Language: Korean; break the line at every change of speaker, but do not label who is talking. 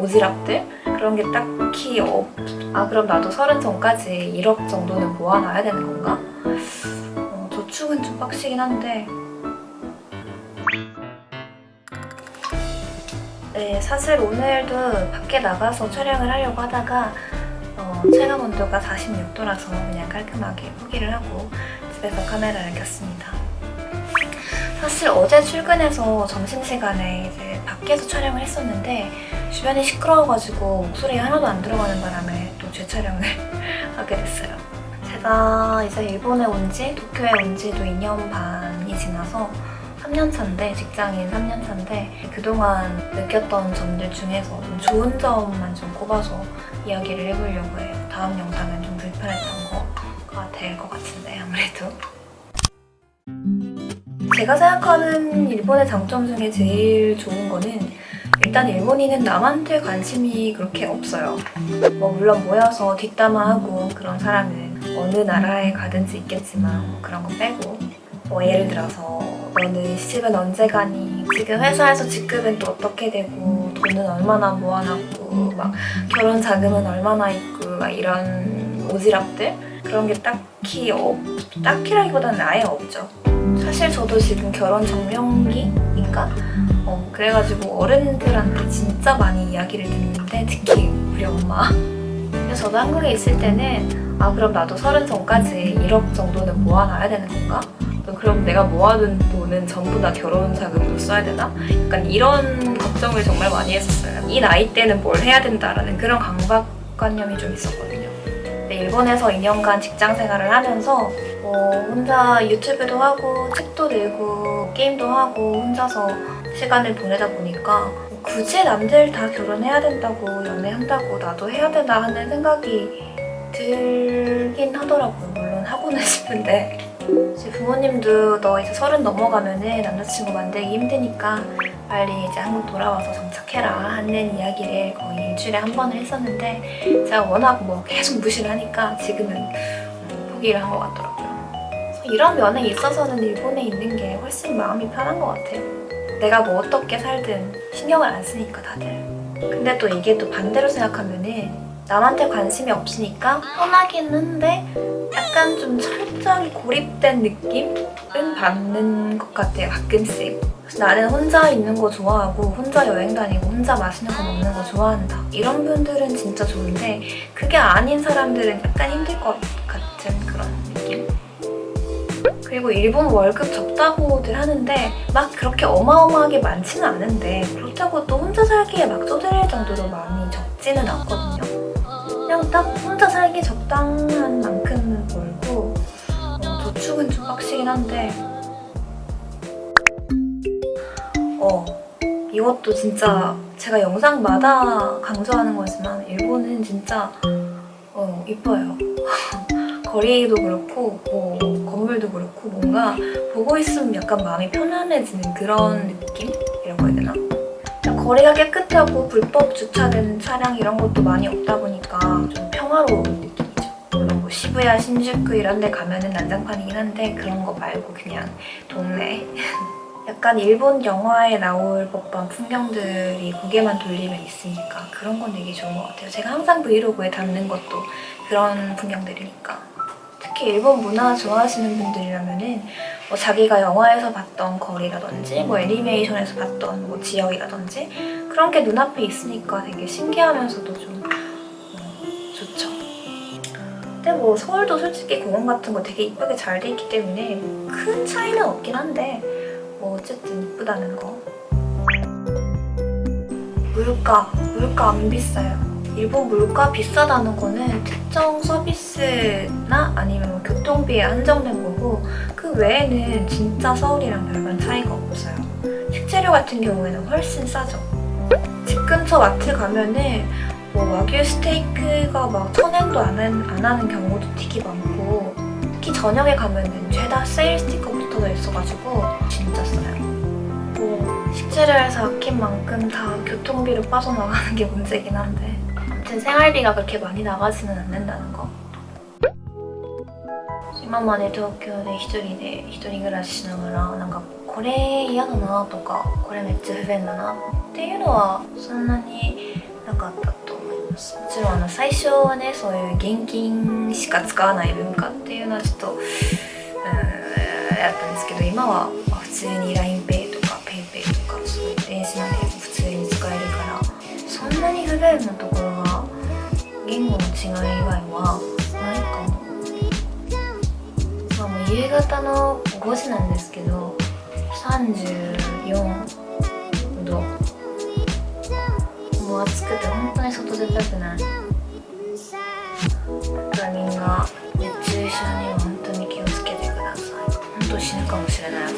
오지랖들 그런 게 딱히 없... 아 그럼 나도 서른 전까지 1억 정도는 모아놔야 되는 건가? 어, 저축은 좀 빡시긴 한데 네 사실 오늘도 밖에 나가서 촬영을 하려고 하다가 어, 체감 온도가 46도라서 그냥 깔끔하게 포기를 하고 집에서 카메라를 켰습니다. 사실 어제 출근해서 점심시간에 이제 밖에서 촬영을 했었는데 주변이 시끄러워가지고 목소리 하나도 안 들어가는 바람에 또 재촬영을 하게 됐어요. 제가 이제 일본에 온 지, 도쿄에 온 지도 2년 반이 지나서 3년 차인데, 직장인 3년 차인데 그동안 느꼈던 점들 중에서 좀 좋은 점만 좀 꼽아서 이야기를 해보려고 해요. 다음 영상은 좀 불편했던 거가 될 것 같은데 아무래도. 제가 생각하는 일본의 장점 중에 제일 좋은 거는 일단 일본인은 남한테 관심이 그렇게 없어요. 뭐 물론 모여서 뒷담화하고 그런 사람은 어느 나라에 가든지 있겠지만 뭐 그런 거 빼고 뭐 예를 들어서 너는 시집은 언제 가니? 지금 회사에서 직급은 또 어떻게 되고 돈은 얼마나 모아놨고 막 결혼 자금은 얼마나 있고 막 이런 오지랖들 그런 게 딱히 없, 딱히라기보다는 아예 없죠. 사실 저도 지금 결혼 정명기인가? 어, 그래가지고 어른들한테 진짜 많이 이야기를 듣는데 특히 우리 엄마 그래서 저도 한국에 있을 때는 아 그럼 나도 서른 전까지 1억 정도는 모아놔야 되는 건가? 또 그럼 내가 모아둔 돈은 전부 다 결혼 자금으로 써야 되나? 약간 이런 걱정을 정말 많이 했었어요. 이 나이 때는 뭘 해야 된다라는 그런 강박관념이 좀 있었거든요. 근데 일본에서 2년간 직장 생활을 하면서 뭐 혼자 유튜브도 하고 책도 읽고 게임도 하고 혼자서 시간을 보내다 보니까 굳이 남들 다 결혼해야 된다고 연애한다고 나도 해야 되나 하는 생각이 들긴 하더라고요. 물론 하고는 싶은데 제 부모님도 너 이제 서른 넘어가면 은 남자친구 만들기 힘드니까 빨리 이제 한국 돌아와서 정착해라 하는 이야기를 거의 일주일에 한 번을 했었는데 제가 워낙 뭐 계속 무시를 하니까 지금은 포기를 한 것 같더라고요. 이런 면에 있어서는 일본에 있는 게 훨씬 마음이 편한 것 같아요. 내가 뭐 어떻게 살든 신경을 안 쓰니까 다들. 근데 또 이게 또 반대로 생각하면은 남한테 관심이 없으니까 편하긴 한데 약간 좀 철저히 고립된 느낌은 받는 것 같아요, 가끔씩. 그래서 나는 혼자 있는 거 좋아하고 혼자 여행 다니고 혼자 맛있는 거 먹는 거 좋아한다. 이런 분들은 진짜 좋은데 그게 아닌 사람들은 약간 힘들 것 같은 그런? 그리고 일본 월급 적다고들 하는데 막 그렇게 어마어마하게 많지는 않은데 그렇다고 또 혼자 살기에 막 쪼들릴 정도로 많이 적지는 않거든요. 그냥 딱 혼자 살기 적당한 만큼 벌고 어, 저축은 좀 빡시긴 한데 어 이것도 진짜 제가 영상마다 강조하는 거지만 일본은 진짜 어 이뻐요 거리도 그렇고 뭐 건물도 그렇고 뭔가 보고 있으면 약간 마음이 편안해지는 그런 느낌이라고 해야 되나? 거리가 깨끗하고 불법 주차된 차량 이런 것도 많이 없다 보니까 좀 평화로운 느낌이죠. 물론 뭐 시부야, 신주쿠 이런 데 가면 은 난장판이긴 한데 그런 거 말고 그냥 동네. 약간 일본 영화에 나올 법한 풍경들이 고개만 돌리면 있으니까 그런 건 되게 좋은 것 같아요. 제가 항상 브이로그에 담는 것도 그런 풍경들이니까. 특히 일본 문화 좋아하시는 분들이라면은 뭐 자기가 영화에서 봤던 거리라든지 뭐 애니메이션에서 봤던 뭐 지역이라든지 그런 게 눈앞에 있으니까 되게 신기하면서도 좀 어, 좋죠. 근데 뭐 서울도 솔직히 공원 같은 거 되게 이쁘게 잘 돼 있기 때문에 큰 차이는 없긴 한데 뭐 어쨌든 이쁘다는 거. 물가, 물가 안 비싸요. 일본 물가 비싸다는 거는 특정 서비스나 아니면 뭐 교통비에 한정된 거고 그 외에는 진짜 서울이랑 별반 차이가 없어요. 식재료 같은 경우에는 훨씬 싸죠. 집 근처 마트 가면은 뭐 와규 스테이크가 막 천엔도 안, 안 하는 경우도 되게 많고 특히 저녁에 가면은 죄다 세일 스티커 붙어져 있어가지고 진짜 싸요. 뭐 식재료에서 아낀 만큼 다 교통비로 빠져나가는 게 문제긴 한데 아무튼 생활비가 그렇게 많이 나가지는 않는다는 거. 今まで東京で一人で一人暮らししながらなんかこれ嫌だなとかこれめっちゃ不便だなっていうのはそんなに なかったと思いますもちろんあの最初はねそういう現金しか使わない文化っていうのはちょっとうーんやったんですけど今はまあ普通に LINEPay とか PayPay とかそういう電子マネーも普通に使えるからそんなに不便なところが言語の 違い以外はないかな、まあ、もう夕方の5時なんですけど34度。もう暑くて本当に外出たくない。だみんな熱中症には本当に気をつけてください。本当死ぬかもしれない